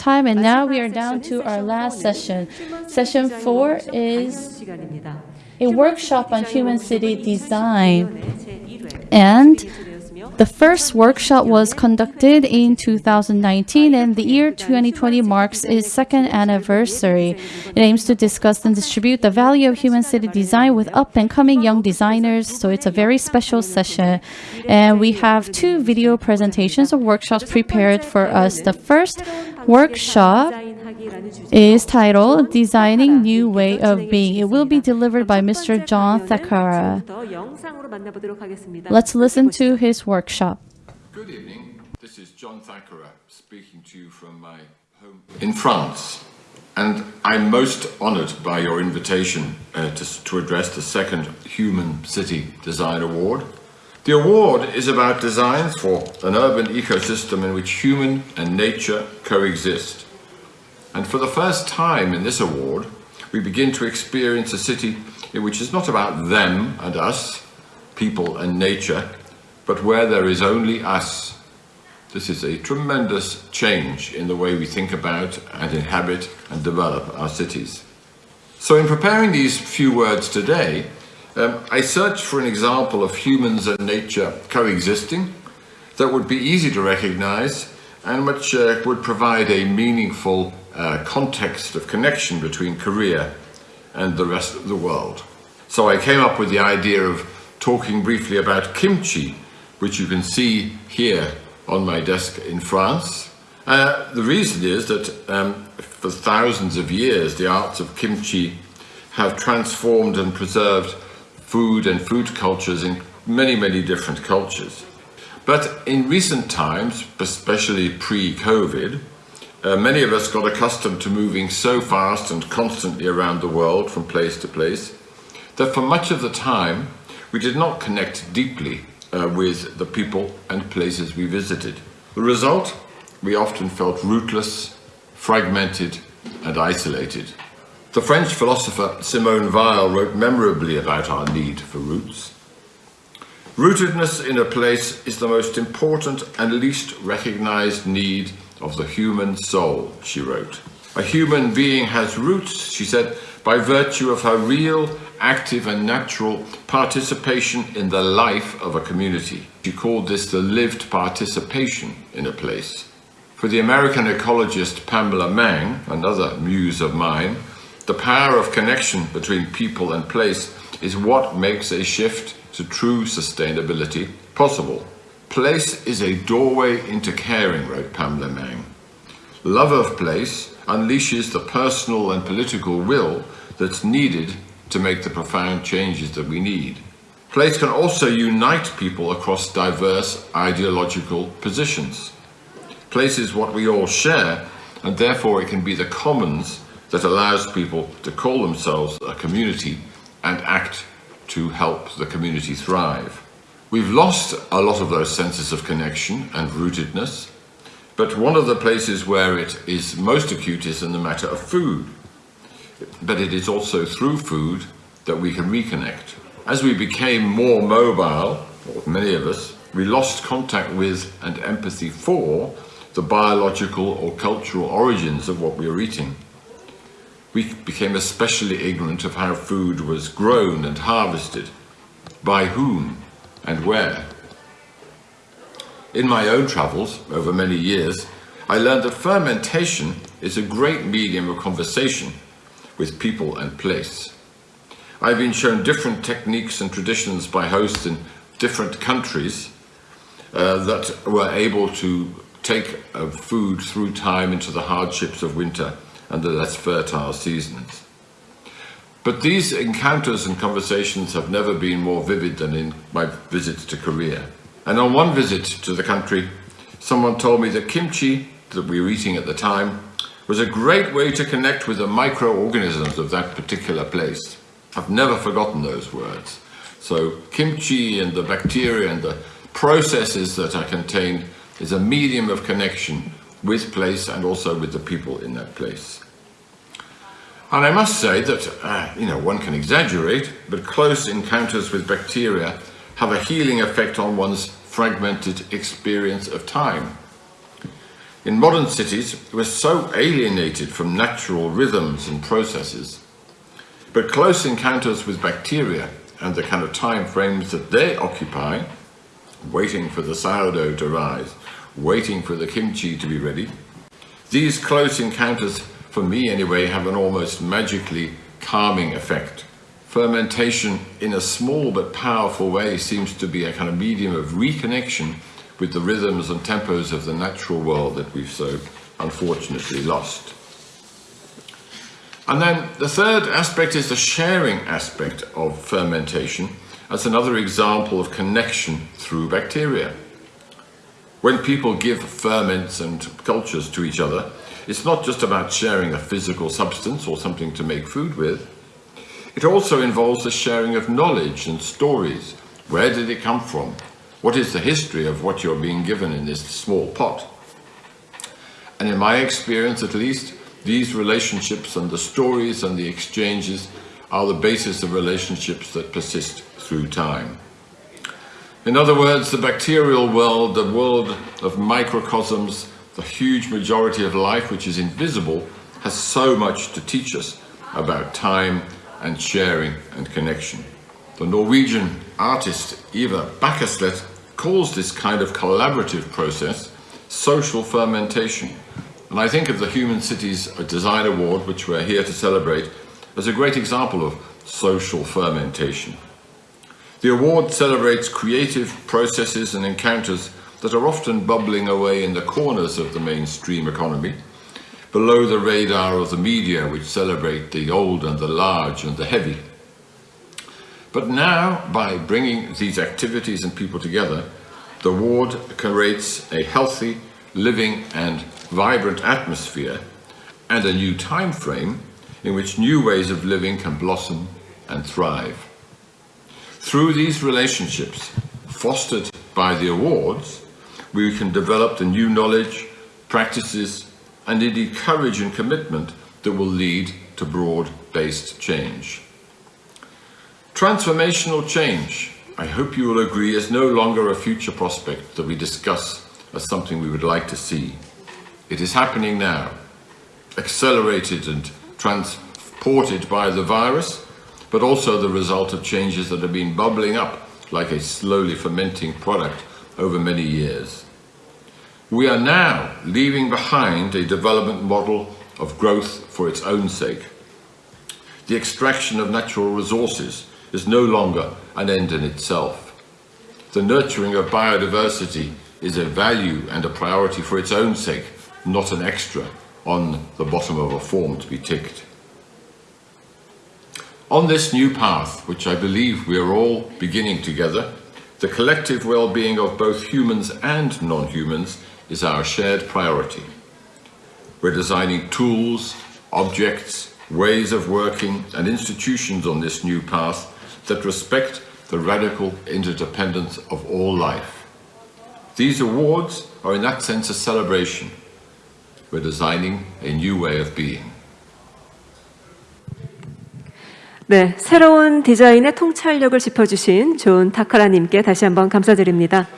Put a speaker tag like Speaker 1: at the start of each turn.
Speaker 1: time, and now we are down to our last session. Session four is a workshop on human city design. And the first workshop was conducted in 2019 and the year 2020 marks its second anniversary. It aims to discuss and distribute the value of human city design with up and coming young designers. So it's a very special session. And we have two video presentations of workshops prepared for us. The first workshop is titled Designing New Way of Being. It will be delivered by Mr. John Thackara. Let's listen to his workshop.
Speaker 2: Good evening. This is John Thackara speaking to you from my home in France. And I'm most honored by your invitation uh, to, to address the second Human City Design Award. The award is about designs for an urban ecosystem in which human and nature coexist. And for the first time in this award, we begin to experience a city which is not about them and us, people and nature, but where there is only us. This is a tremendous change in the way we think about and inhabit and develop our cities. So in preparing these few words today, um, I searched for an example of humans and nature coexisting that would be easy to recognize and which uh, would provide a meaningful uh, context of connection between Korea and the rest of the world. So I came up with the idea of talking briefly about kimchi, which you can see here on my desk in France. Uh, the reason is that um, for thousands of years, the arts of kimchi have transformed and preserved food and food cultures in many, many different cultures. But in recent times, especially pre-COVID, uh, many of us got accustomed to moving so fast and constantly around the world from place to place that for much of the time we did not connect deeply uh, with the people and places we visited. The result? We often felt rootless, fragmented and isolated. The French philosopher Simone Weil wrote memorably about our need for roots. Rootedness in a place is the most important and least recognized need of the human soul, she wrote. A human being has roots, she said, by virtue of her real, active and natural participation in the life of a community. She called this the lived participation in a place. For the American ecologist Pamela Mang, another muse of mine, the power of connection between people and place is what makes a shift to true sustainability possible. Place is a doorway into caring, wrote Pamela Mang. Love of place unleashes the personal and political will that's needed to make the profound changes that we need. Place can also unite people across diverse ideological positions. Place is what we all share, and therefore it can be the commons that allows people to call themselves a community and act to help the community thrive. We've lost a lot of those senses of connection and rootedness, but one of the places where it is most acute is in the matter of food. But it is also through food that we can reconnect. As we became more mobile, many of us, we lost contact with and empathy for the biological or cultural origins of what we were eating. We became especially ignorant of how food was grown and harvested, by whom, and where. In my own travels over many years, I learned that fermentation is a great medium of conversation with people and place. I've been shown different techniques and traditions by hosts in different countries uh, that were able to take uh, food through time into the hardships of winter and the less fertile seasons. But these encounters and conversations have never been more vivid than in my visits to Korea. And on one visit to the country, someone told me that kimchi that we were eating at the time was a great way to connect with the microorganisms of that particular place. I've never forgotten those words. So kimchi and the bacteria and the processes that are contained is a medium of connection with place and also with the people in that place. And I must say that, uh, you know, one can exaggerate, but close encounters with bacteria have a healing effect on one's fragmented experience of time. In modern cities, we're so alienated from natural rhythms and processes. But close encounters with bacteria and the kind of time frames that they occupy, waiting for the sourdough to rise, waiting for the kimchi to be ready, these close encounters, for me anyway, have an almost magically calming effect. Fermentation, in a small but powerful way, seems to be a kind of medium of reconnection with the rhythms and tempos of the natural world that we've so unfortunately lost. And then the third aspect is the sharing aspect of fermentation as another example of connection through bacteria. When people give ferments and cultures to each other, it's not just about sharing a physical substance or something to make food with. It also involves the sharing of knowledge and stories. Where did it come from? What is the history of what you're being given in this small pot? And in my experience, at least, these relationships and the stories and the exchanges are the basis of relationships that persist through time. In other words, the bacterial world, the world of microcosms, the huge majority of life which is invisible, has so much to teach us about time and sharing and connection. The Norwegian artist Eva Bakkeslett calls this kind of collaborative process social fermentation. And I think of the Human Cities Design Award, which we're here to celebrate, as a great example of social fermentation. The award celebrates creative processes and encounters that are often bubbling away in the corners of the mainstream economy, below the radar of the media which celebrate the old and the large and the heavy. But now, by bringing these activities and people together, the award creates a healthy, living and vibrant atmosphere and a new time frame in which new ways of living can blossom and thrive. Through these relationships, fostered by the awards, we can develop the new knowledge, practices, and indeed courage and commitment that will lead to broad-based change. Transformational change, I hope you will agree, is no longer a future prospect that we discuss as something we would like to see. It is happening now, accelerated and transported by the virus, but also the result of changes that have been bubbling up like a slowly fermenting product over many years. We are now leaving behind a development model of growth for its own sake. The extraction of natural resources is no longer an end in itself. The nurturing of biodiversity is a value and a priority for its own sake, not an extra on the bottom of a form to be ticked. On this new path, which I believe we are all beginning together, the collective well-being of both humans and non-humans is our shared priority. We're designing tools, objects, ways of working and institutions on this new path that respect the radical interdependence of all life. These awards are in that sense a celebration. We're designing a new way of being.
Speaker 3: 네, 새로운 디자인의 통찰력을 짚어주신 존 타카라님께 다시 한번 감사드립니다.